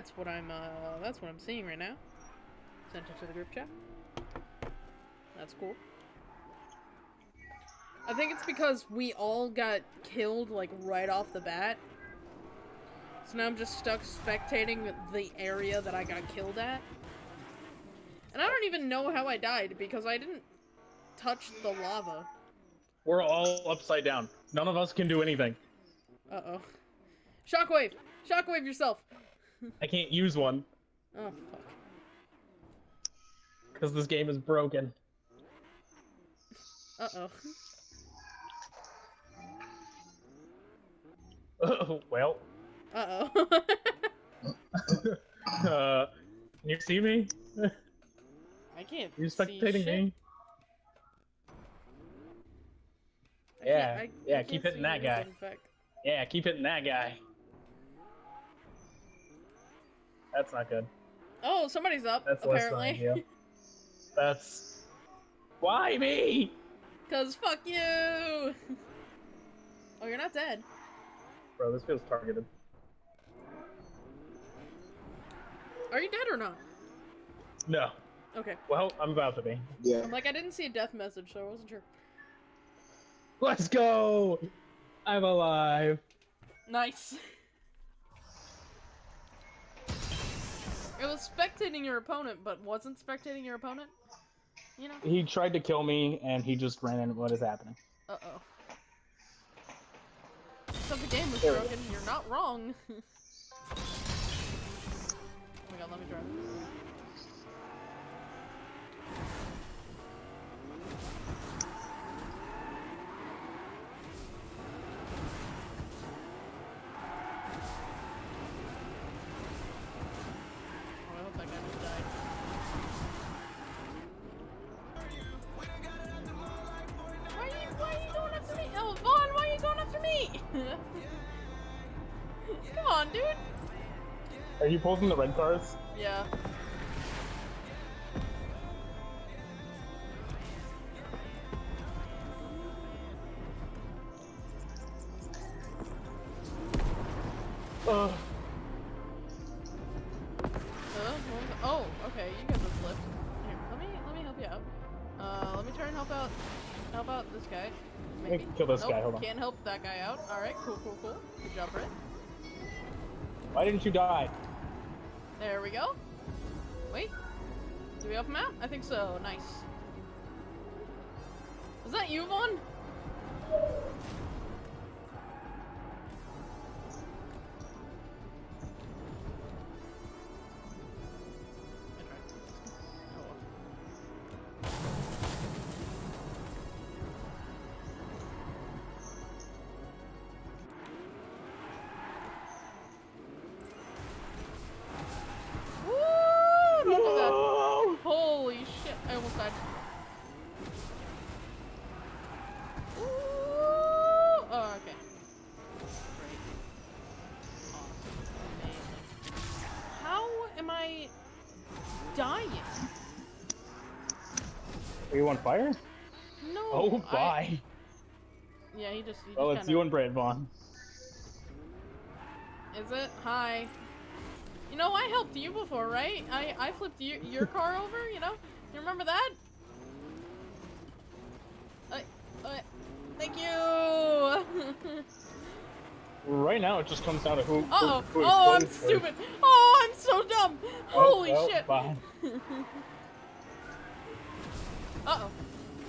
That's what I'm, uh, that's what I'm seeing right now. Sent it to the group chat. That's cool. I think it's because we all got killed, like, right off the bat. So now I'm just stuck spectating the area that I got killed at. And I don't even know how I died, because I didn't touch the lava. We're all upside down. None of us can do anything. Uh-oh. Shockwave! Shockwave yourself! I can't use one Oh, fuck. because this game is broken. Uh-oh. Oh, well, Uh-oh. uh, can you see me? I can't You see spectating me? I Yeah, I- yeah, I keep hitting that guy. anything, in fact. Yeah, keep hitting that guy. That's not good. Oh, somebody's up, That's less than apparently. ideal. That's why me? Cause fuck you! oh, you're not dead. Bro, this feels targeted. Are you dead or not? No. Okay. Well, I'm about to be. Yeah. I'm like, I didn't see a death message, so I wasn't sure. Let's go! I'm alive. Nice. It was spectating your opponent, but wasn't spectating your opponent? You know? He tried to kill me, and he just ran in. What is happening? Uh-oh. So the game was There broken, you're not wrong. Are you pulling the red cars? Yeah. Uh, Uh, what oh, okay, you guys have flipped. Here, let me let me help you out. Uh, let me try and help out help out this guy. Maybe. kill this Nope, guy, hold on. Can't help that guy out. All right, cool, cool, cool. Good job, Brett. why didn't you die? There we go. Wait, do we him out? I think so. Nice. Is that you, Vaughn? On fire? No. Oh, I- bye. Yeah, he just. He Oh, just it's kinda, you and Brad Vaughn. Is it? Hi. You know, I helped you before, right? I I flipped your your car over. You know, you remember that? I, I, thank you. Right now, it just comes down to who. who- Uh oh. who Oh, I'm stupid. Oh, I'm so dumb. Oh, Holy oh, shit. Uh oh.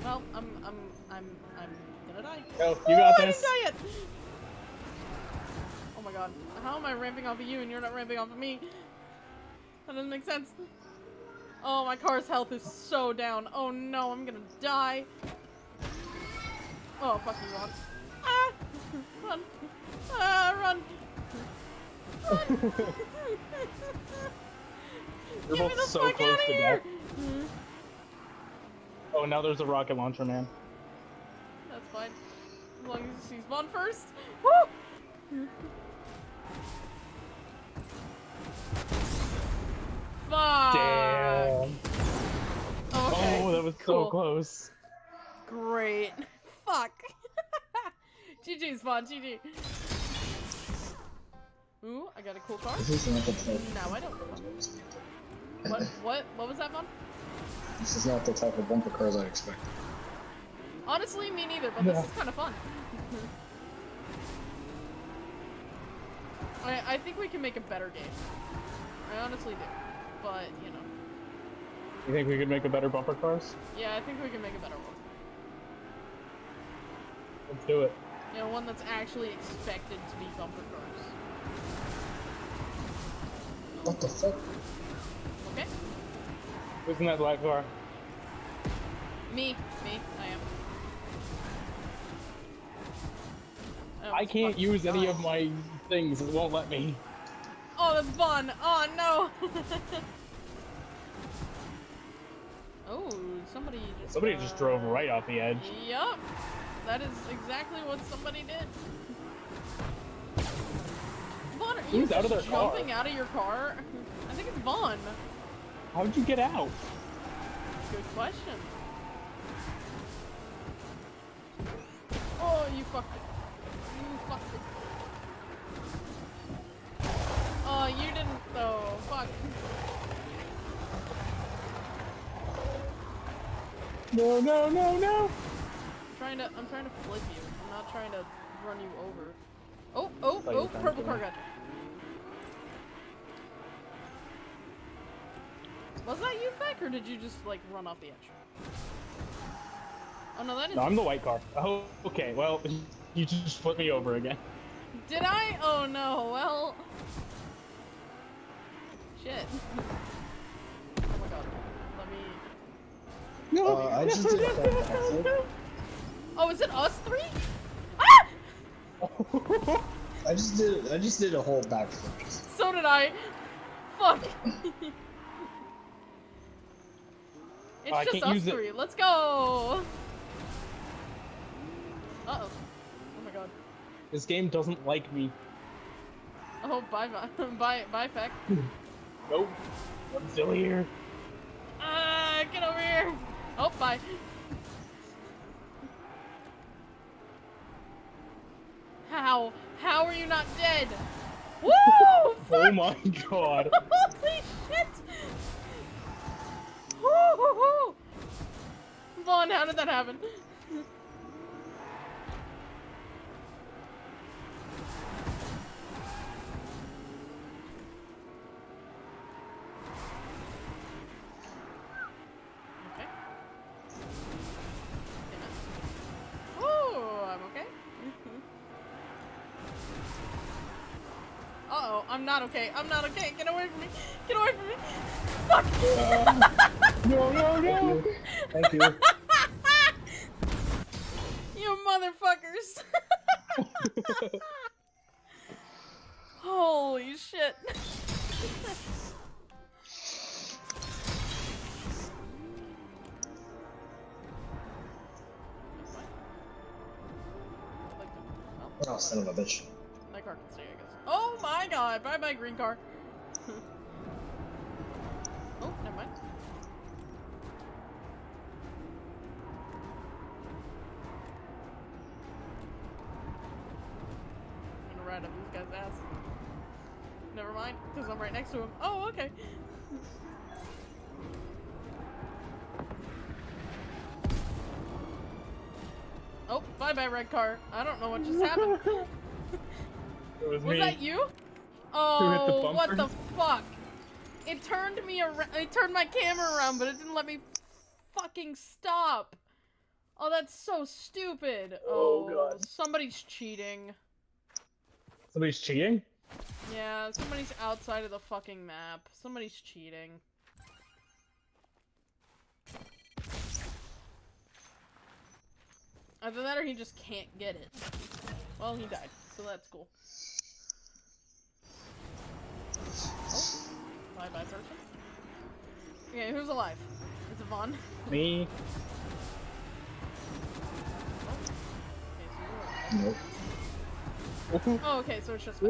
Well, I'm I'm I'm I'm gonna die. Go, you oh, got I didn't die yet. Oh my god. How am I ramping off of you and you're not ramping off of me? That doesn't make sense. Oh, my car's health is so down. Oh no, I'm gonna die. Oh, fuck you, Ron. Ah! Run. Ah, run. Run. You're Get me both the so fuck close to here. death. Oh, now there's a rocket launcher, man. That's fine. As long as she's sees one first. Woo! Fuck! Damn. Oh, okay. Oh, that was cool. so close. Great. Fuck. GG's fun, GG. Ooh, I got a cool car. This is not the type. Now I don't. What? What? What was that, Vaughn? This is not the type of bumper cars I expected. Honestly, me neither, but this is kind of fun. I, I think we can make a better game. I honestly do. But, you know. You think we could make a better bumper cars? Yeah, I think we can make a better one. Let's do it. You know, one that's actually expected to be bumper cars. What the fuck? Who's in that black car? Me. Me. I am. I almost can't use any of my things. It won't let me. Oh, that's fun. Oh, no. oh, somebody just. Somebody just uh, drove right off the edge. Yup. That is exactly what somebody did. Vaughn, are you Who's out of their car? jumping out of your car? I think it's Vaughn. How'd you get out? Good question. Oh, you fucked it. You fucked it. Oh, you didn't though. Fuck. No, no, no, no! I'm trying to. I'm trying to flip you. I'm not trying to run you over. Oh, oh, oh! Purple car got you. Was that you, Feck, or did you just like run off the edge? Oh no, that is. No, I'm the white car. Oh, okay. Well, you just flipped me over again. Did I? Oh no, well. Shit. Oh my god. Let me. No, Uh, I just did a full backflip. Oh, is it us three? Ah! I just did. I just did a whole backflip. So did I. Fuck. It's I just can't us use it. Let's go. Uh oh. Oh my god. This game doesn't like me. Oh, bye bye. bye, bye, Feck. Nope. I'm still here. Ah, get over here. Oh, bye. How? How are you not dead? Woo! Oh my god. Holy shit! Woo-hoo-hoo! Vaughn, how did that happen? Okay. Yeah. Oh, I'm okay. Uh oh, I'm not okay. I'm not okay. Get away from me. Get away from me. Fuck. No, no, no. Thank you. you Holy shit. Oh, son of a bitch. My car can stay, I guess. Oh my god! Bye bye, green car. oh, never mind. I'm gonna ride up this guy's ass. Never mind, because I'm right next to him. Oh, okay. Oh, bye bye, red car. I don't know what just happened. It was, Was me. that you? hit the Oh, what the fuck? It turned me around. It turned my camera around, but it didn't let me fucking stop. Oh, that's so stupid. Oh, oh God. Somebody's cheating. Somebody's cheating? Yeah, somebody's outside of the fucking map. Somebody's cheating. Either that or he just can't get it. Well, he died, so that's cool. Oh, bye bye person. Okay, who's alive? Is it Vaughn? Me? Oh. Okay, so. Nope. Oh, okay, so it's just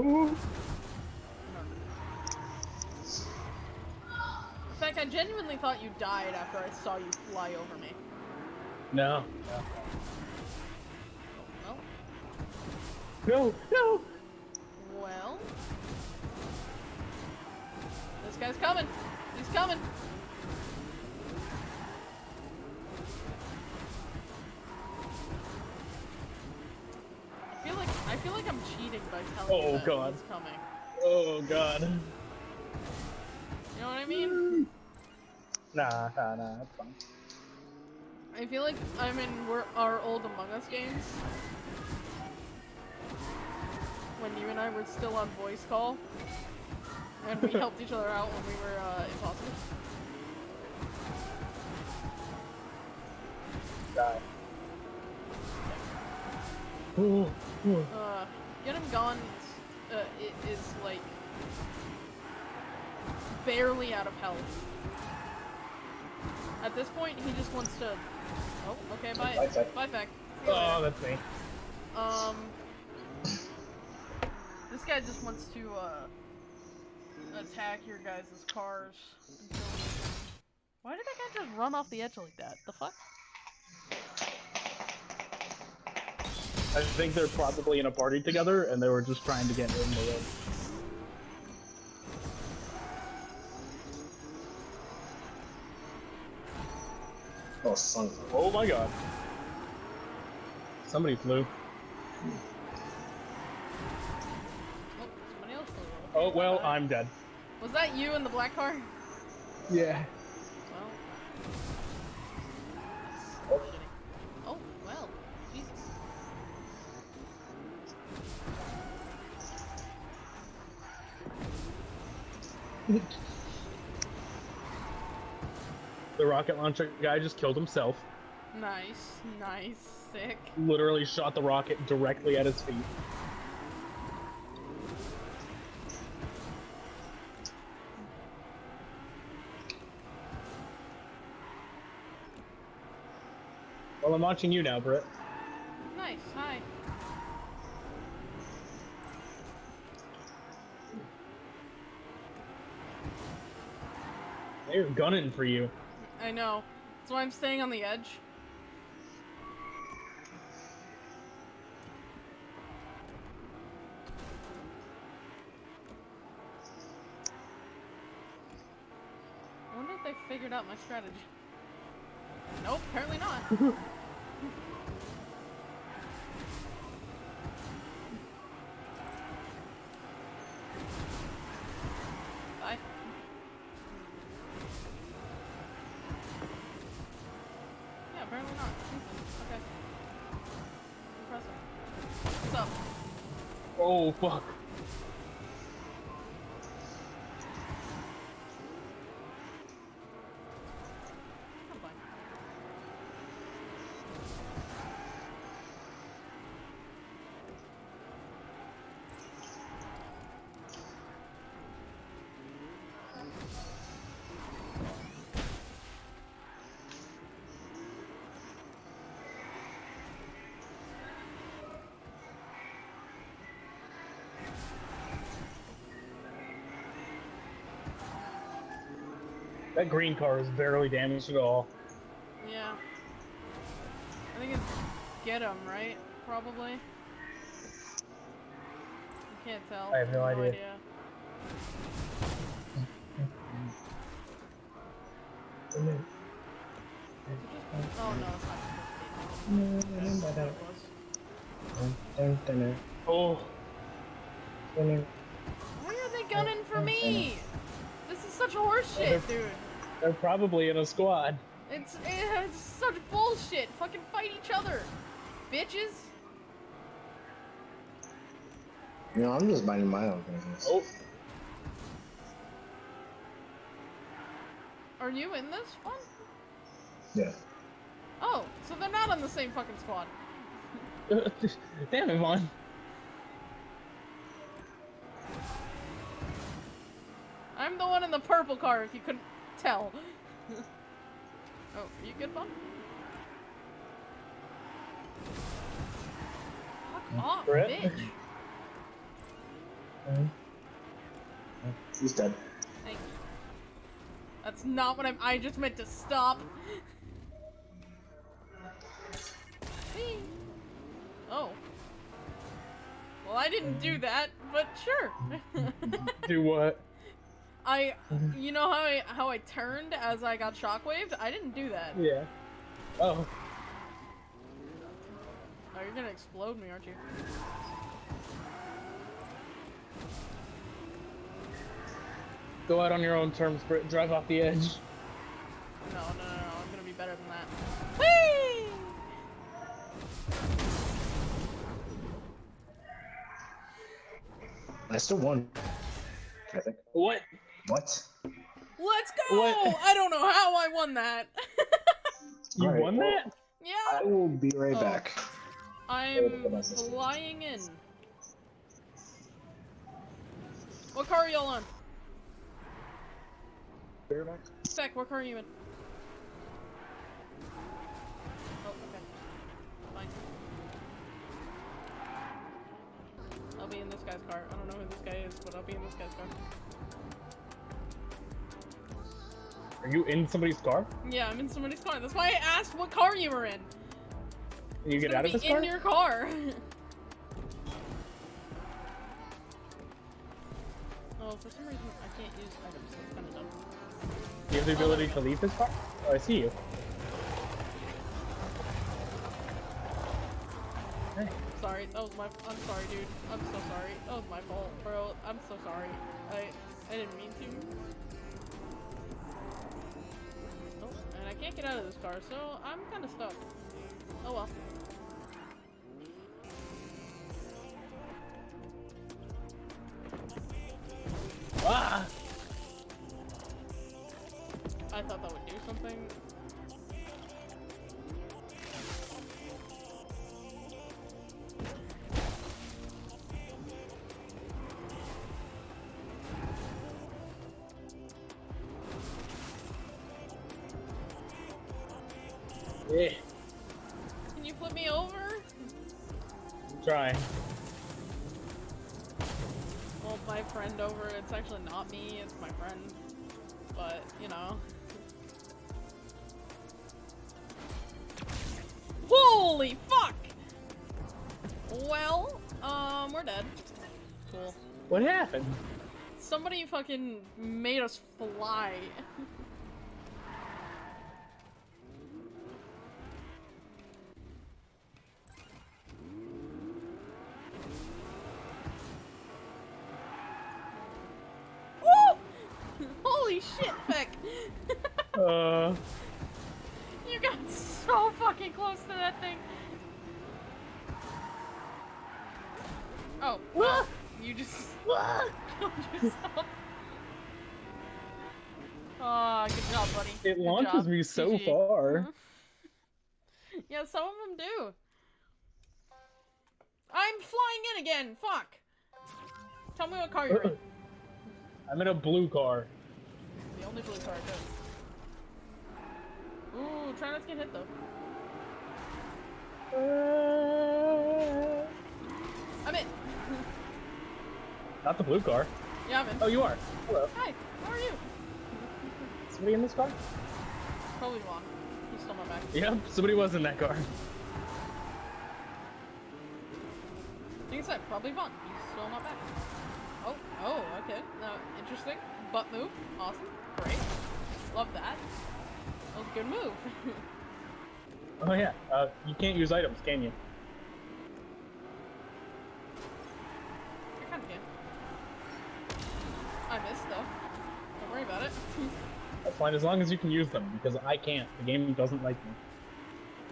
Vaughn. Ooh. In fact, I genuinely thought you died after I saw you fly over me. No. Well, No, no. well. This guy's coming. He's coming. I feel like I feel like I'm cheating by telling oh, you Oh, that God. he's coming. Oh god. You know what I mean? Mm. Nah, nah, nah, that's fine. I feel like I'm in we're, our old Among Us games. When you and I were still on voice call. And we helped each other out when we were uh, imposters. Die. Ooh, ooh. Uh, get him gone uh, is like barely out of health. At this point, he just wants to. Oh, okay, bye. Bye, Feck. Bye, Feck. Oh, later. that's me. Um, this guy just wants to uh attack your guys' cars until. he can- Why did that guy just run off the edge like that? The fuck? I think they're probably in a party together and they were just trying to get in the room. Oh, son. of a- Oh my god. Somebody flew. Oh, somebody else. flew. Oh well, Bye. I'm dead. Was that you in the black car? Yeah. Well. That's. Oh, well. Jesus. The rocket launcher guy just killed himself. Nice, nice, sick. Literally shot the rocket directly at his feet. Well, I'm watching you now, Britt. Nice, hi. They're gunning for you. I know. That's why I'm staying on the edge. I wonder if they figured out my strategy. Nope, apparently not. Bye. Yeah, apparently not. Okay. Impressive. What's Oh, fuck. I'm fine. That green car is barely damaged at all. Yeah. I think it's get get 'em, right? Probably. You can't tell. I have no idea. Oh no, it's not supposed to be. It. Oh, Why are they gunning for me? This is such horseshit, dude. They're probably in a squad. It's, eh, it's such bullshit. Fucking fight each other, bitches. You know, I'm just minding my own business. Oh, Are you in this one? Yeah. Oh, so they're not on the same fucking squad. damn it, Vaughn. I'm the one in the purple car, if you couldn't tell. oh, are you good, Vaughn? Fuck off, Brett? bitch. He's dead. Thank you. That's not what I'm. I just meant to stop. Oh. Well, I didn't do um. that, but sure. Do what? I, um. you know how I how I turned as I got shockwaved? I didn't do that. Yeah. Oh. Oh, you're gonna explode me, aren't you? Go out on your own terms, Brit. Drive off the edge. No, no, no, no. I'm gonna be better than that. Whee! I still won. I think. What? What? Let's go! What? I don't know how I won that. You Alright, won well- that? yeah, I will be right Oh. back. I'm what else is it? flying in. What car are y'all on? Be right. Spec, what car are you in? Oh, okay. Fine. I'll be in this guy's car. I don't know who this guy is, but I'll be in this guy's car. Are you in somebody's car? Yeah, I'm in somebody's car. That's why I asked what car you were in. You It's get gonna out of be this in car? your car. oh, for some reason I can't use items. That's kind of dumb. You have the ability to leave this car? Oh, I see you. Hey. Sorry, that was my. I'm sorry, dude. I'm so sorry. That was my fault, bro. I'm so sorry. I I didn't mean to. Get out of this car, so I'm kind of stuck. Oh well. Yeah. Can you flip me over? Trying. Well, my friend over. It's actually not me. It's my friend. But you know. Holy fuck! Well, um, we're dead. Cool. What happened? Somebody fucking made us fly. Woo! Holy shit, Feck! Uh, you got so fucking close to that thing. Oh, well, you just killed yourself. Ah, good job, buddy. it Good launches job. me so GG. far. Yeah, some of them do. I'm flying in again. Fuck. Tell me what car you're in. I'm in a blue car. Only blue car good. Ooh, try not to get hit though. Uh. I'm in. Not the blue car. Yeah, I'm in. Oh, you are. Hello. Hi, how are you? Somebody in this car? Probably Vaughn. He stole my bag. Yep, somebody was in that car. Like I said, probably Vaughn. He stole my bag. Oh, oh, okay. Now, interesting. Butt move. Awesome. Great. Love that. That was a good move. Oh yeah. Uh, you can't use items, can you? I kind of can. I missed though. Don't worry about it. That's fine as long as you can use them, because I can't. The game doesn't like me.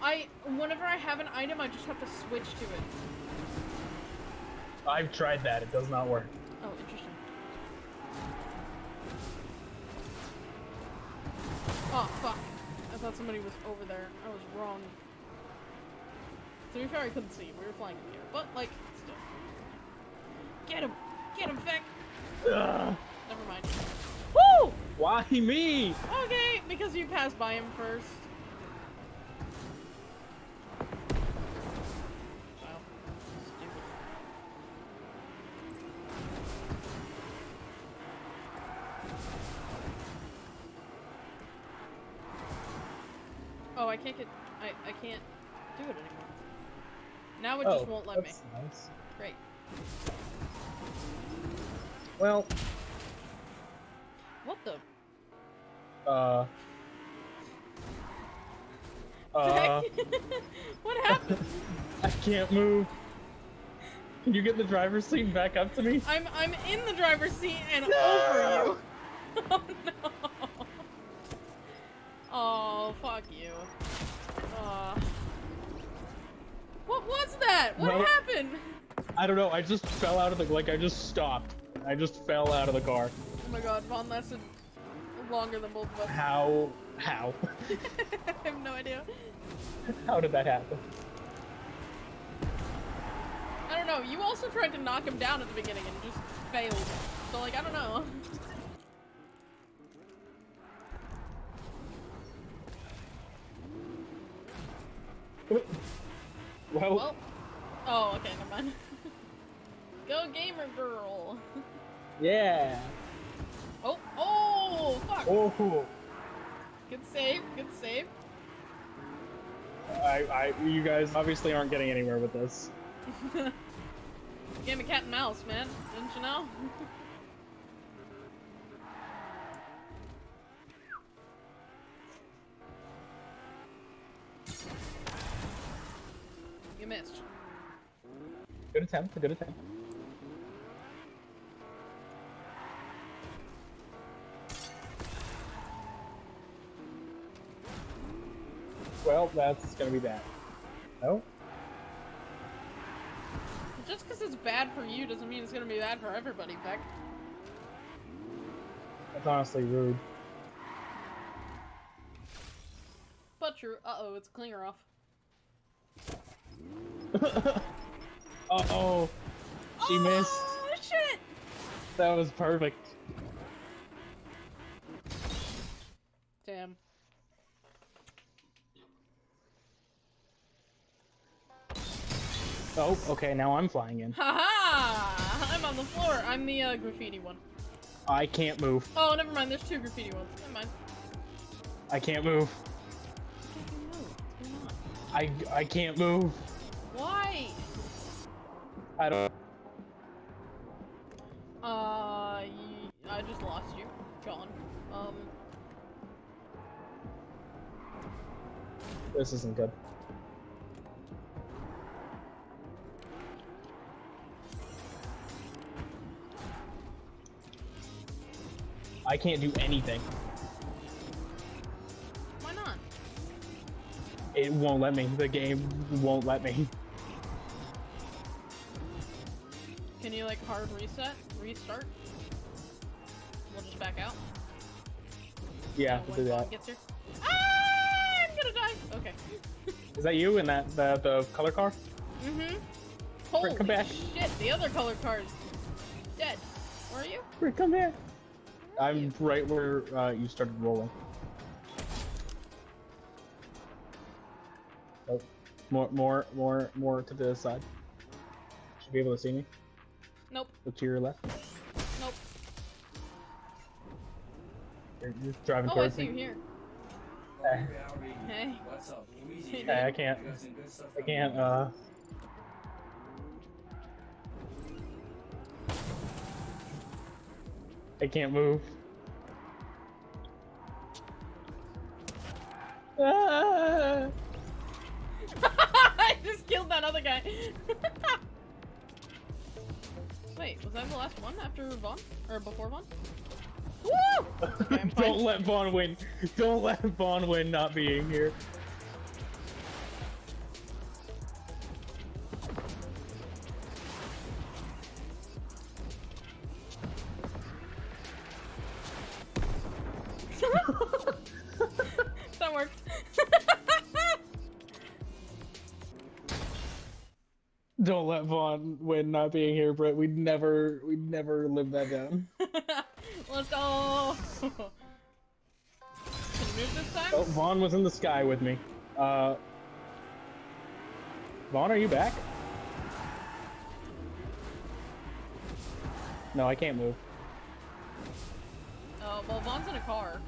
I, whenever I have an item, I just have to switch to it. I've tried that. It does not work. Oh, interesting. Oh, fuck. I thought somebody was over there. I was wrong. To be fair, I couldn't see. We were flying in the air. But, like, still. Get him! Get him, Feck! Ugh. Never mind. Woo! Why me? Okay, because you passed by him first. Wow. Stupid. Oh, I can't get. I, I can't do it anymore. Now it me. Nice. Great. Well, What the? Uh. Uh, what happened? I can't move. Can you get the driver's seat back up to me? I'm I'm in the driver's seat and over you. Oh no. Oh fuck you. Uh, what was that? What Well- happened? I don't know. I just fell out of the like. I just stopped. I just fell out of the car. Oh my god, Vaughn lasted longer than both of us. How? How? I have no idea. How did that happen? I don't know. You also tried to knock him down at the beginning and just failed. So like I don't know. Well, Well. Oh, okay, never mind. Go gamer girl. yeah. Oh, oh, fuck. Oh. Good save, good save. I, I, you guys obviously aren't getting anywhere with this. Game of cat and mouse, man. Didn't you know? you missed. Good attempt. Good attempt. Well, that's gonna be bad. No. Just because it's bad for you doesn't mean it's gonna be bad for everybody, Beck. That's honestly rude. But true. Uh-oh, it's clinger off. uh oh. She missed. Oh, shit! That was perfect. Damn. Oh, okay, now I'm flying in. Haha! I'm on the floor. I'm the uh, graffiti one. I can't move. Oh, never mind. There's two graffiti ones. Never mind. I can't move. I, I can't move. Why? I don't. Uh, y- I just lost you. John. Um, This isn't good. I can't do anything. why not? It won't let me. The game won't let me. Can you like hard reset, restart? We'll just back out. Yeah, uh, do that. Gets here. Ah, I'm gonna die. Okay. Is that you in that the the color car? Mm-hmm. Holy come back. shit! The other color card's dead. Where are you? Rick, come here. I'm you? right where uh, you started rolling. Oh, more, more, more, more to the side. Should be able to see me. Nope. Look to your left. Nope. You're, you're driving Oh, I towards see you me. here. Eh, Hey. Hey, eh, I can't. I can't. Uh. I can't move. Ah! I just killed that other guy. Wait, was I the last one after Vaughn? Or before Vaughn? Woo! Okay, Don't let Vaughn win. Don't let Vaughn win not being here. Don't let Vaughn win not being here, Brett. We'd never, we'd never live that down. Let's go. Can you move this time? Oh, Vaughn was in the sky with me. Uh, Vaughn, are you back? No, I can't move. Oh, well, Vaughn's in a car.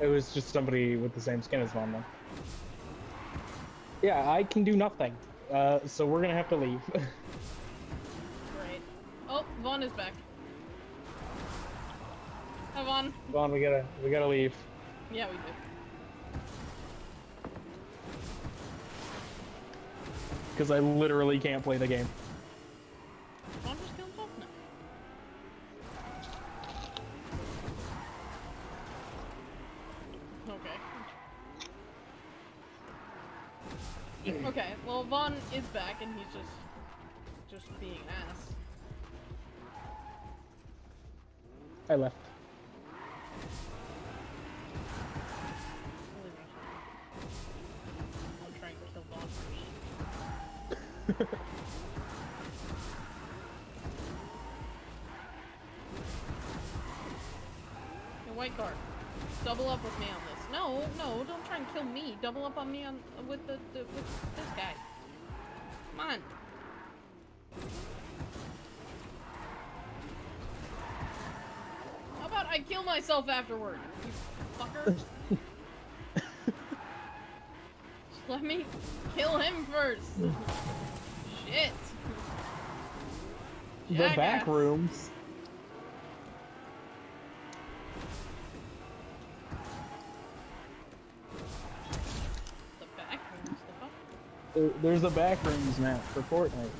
It was just somebody with the same skin as Vaughn, though. Yeah, I can do nothing. uh, so we're gonna have to leave. Great. Oh, Vaughn is back. Hi, Vaughn. Vaughn, we gotta, we gotta leave. Yeah, we do. Because I literally can't play the game. First. Hey, white card. Double up with me on this. No, no, don't try and kill me. Double up on me on with the, the with this guy. Come on. About I kill myself afterward, you fucker? Let me kill him first. Shit. The back rooms. The back rooms, the fuck? There- There's a back rooms map for Fortnite.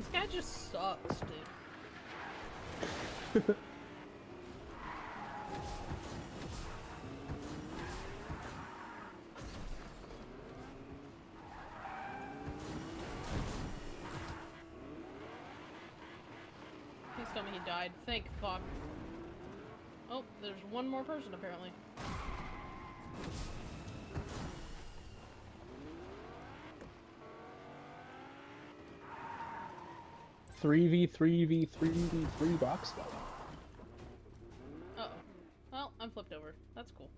This guy just sucks, dude. Please tell me he died. Thank fuck. Oh, there's one more person apparently. Three v three v three v three box fight. Uh oh. Well, I'm flipped over. That's cool.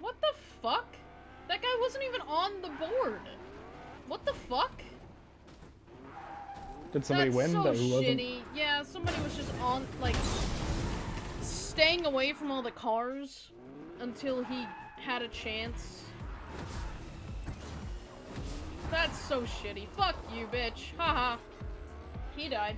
What the fuck? That guy wasn't even on the board. What the fuck? Did somebody That's win so that who wasn't? shitty. Yeah, somebody was just on, like, staying away from all the cars until he had a chance. That's so shitty. Fuck you, bitch. Haha. He died.